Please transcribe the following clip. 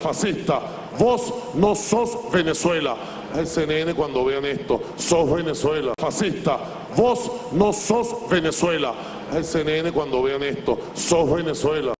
Fascista, vos no sos Venezuela. El CNN cuando vean esto, sos Venezuela. Fascista, vos no sos Venezuela. El CNN cuando vean esto, sos Venezuela.